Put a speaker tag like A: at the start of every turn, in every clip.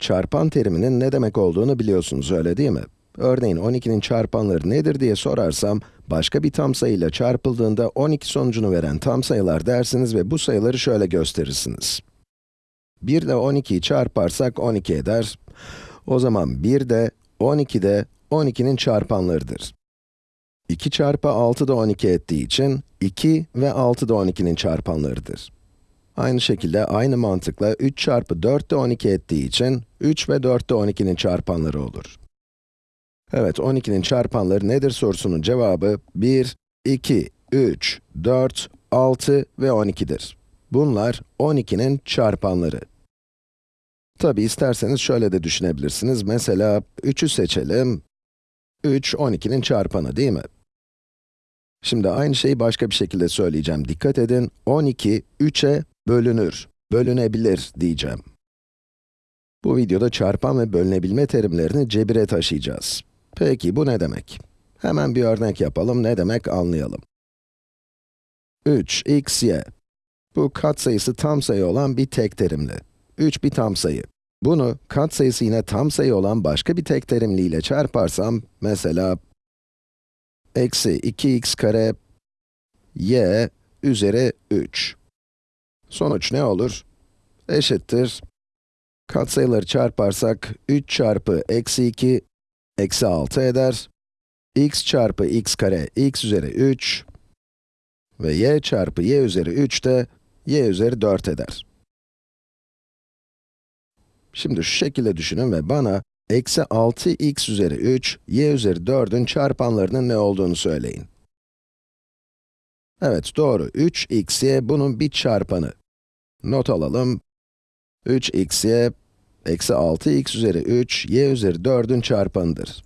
A: Çarpan teriminin ne demek olduğunu biliyorsunuz, öyle değil mi? Örneğin 12'nin çarpanları nedir diye sorarsam, başka bir tam sayıyla çarpıldığında 12 sonucunu veren tam sayılar dersiniz ve bu sayıları şöyle gösterirsiniz. 1 ile 12'yi çarparsak 12 eder. O zaman 1 de 12 de 12'nin çarpanlarıdır. 2 çarpı 6 da 12 ettiği için 2 ve 6 da 12'nin çarpanlarıdır. Aynı şekilde aynı mantıkla 3 çarpı 4 de 12 ettiği için 3 ve 4 de 12'nin çarpanları olur. Evet, 12'nin çarpanları nedir sorusunun cevabı 1, 2, 3, 4, 6 ve 12'dir. Bunlar 12'nin çarpanları. Tabi isterseniz şöyle de düşünebilirsiniz. Mesela 3'ü seçelim. 3, 12'nin çarpanı değil mi? Şimdi aynı şeyi başka bir şekilde söyleyeceğim. Dikkat edin, 12, 3'e bölünür, bölünebilir diyeceğim. Bu videoda çarpan ve bölünebilme terimlerini cebire taşıyacağız. Peki bu ne demek? Hemen bir örnek yapalım, ne demek anlayalım. 3, x, y. Bu katsayısı tam sayı olan bir tek terimli. 3 bir tam sayı. Bunu katsayısı yine tam sayı olan başka bir tek terimli ile çarparsam, mesela eksi 2x kare y üzeri 3. Sonuç ne olur? Eşittir. Katsayıları çarparsak 3 çarpı eksi 2 eksi 6 eder. x çarpı x kare x üzeri 3 ve y çarpı y üzeri 3 de y üzeri 4 eder. Şimdi şu şekilde düşünün ve bana eksi 6x üzeri 3, y üzeri 4'ün çarpanlarının ne olduğunu söyleyin. Evet, doğru. 3xy bunun bir çarpanı. Not alalım. 3xy, eksi 6x üzeri 3, y üzeri 4'ün çarpanıdır.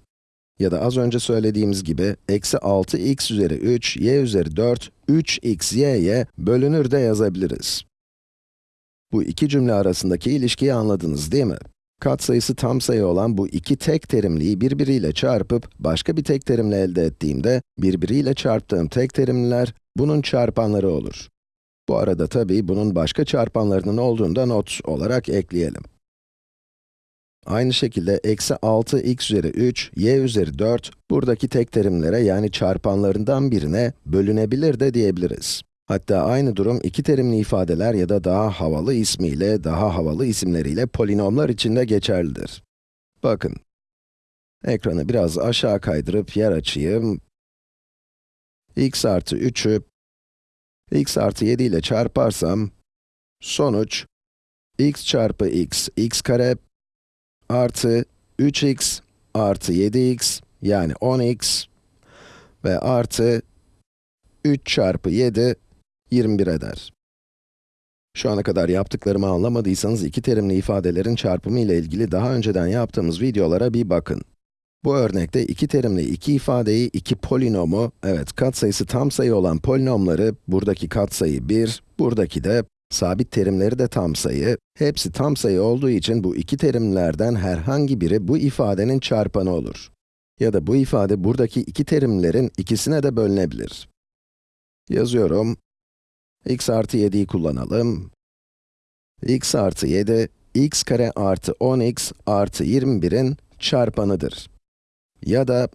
A: Ya da az önce söylediğimiz gibi, eksi 6x üzeri 3, y üzeri 4, 3xy'ye bölünür de yazabiliriz. Bu iki cümle arasındaki ilişkiyi anladınız değil mi? Katsayısı tam sayı olan bu iki tek terimliyi birbiriyle çarpıp, başka bir tek terimle elde ettiğimde, birbiriyle çarptığım tek terimliler, bunun çarpanları olur. Bu arada tabii bunun başka çarpanlarının olduğunu da not olarak ekleyelim. Aynı şekilde eksi 6 x üzeri 3, y üzeri 4, buradaki tek terimlere yani çarpanlarından birine bölünebilir de diyebiliriz. Hatta aynı durum iki terimli ifadeler ya da daha havalı ismiyle, daha havalı isimleriyle polinomlar için de geçerlidir. Bakın, ekranı biraz aşağı kaydırıp yer açayım. x artı 3'ü x artı 7 ile çarparsam, sonuç x çarpı x, x kare artı 3x artı 7x yani 10x ve artı 3 çarpı 7 21 eder. Şu ana kadar yaptıklarımı anlamadıysanız iki terimli ifadelerin çarpımı ile ilgili daha önceden yaptığımız videolara bir bakın. Bu örnekte iki terimli iki ifadeyi, iki polinomu, evet katsayısı tam sayı olan polinomları, buradaki katsayı 1, buradaki de sabit terimleri de tam sayı, hepsi tam sayı olduğu için bu iki terimlerden herhangi biri bu ifadenin çarpanı olur. Ya da bu ifade buradaki iki terimlerin ikisine de bölünebilir. Yazıyorum. x artı 7'yi kullanalım. x artı 7, x kare artı 10x artı 21'in çarpanıdır. Ya da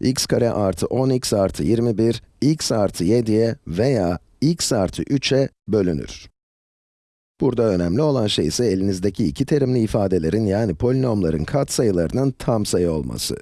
A: x kare artı 10x artı 21, x artı 7'ye veya x artı 3'e bölünür. Burada önemli olan şey ise elinizdeki iki terimli ifadelerin yani polinomların katsayılarının tam sayı olması.